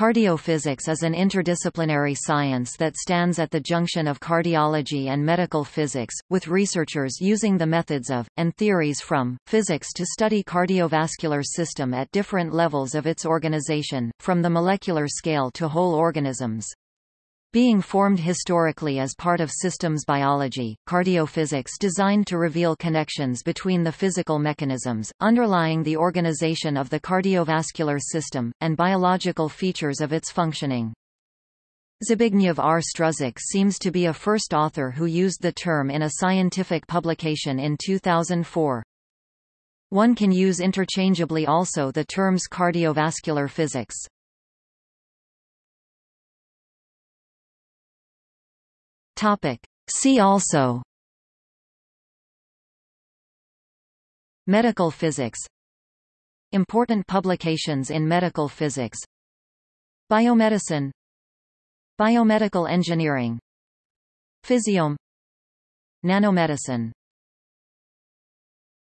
Cardiophysics is an interdisciplinary science that stands at the junction of cardiology and medical physics, with researchers using the methods of, and theories from, physics to study cardiovascular system at different levels of its organization, from the molecular scale to whole organisms. Being formed historically as part of systems biology, cardiophysics designed to reveal connections between the physical mechanisms, underlying the organization of the cardiovascular system, and biological features of its functioning. Zbigniew R. Struzik seems to be a first author who used the term in a scientific publication in 2004. One can use interchangeably also the terms cardiovascular physics. Topic. See also. Medical physics. Important publications in medical physics. Biomedicine. Biomedical engineering. Physiome. Nanomedicine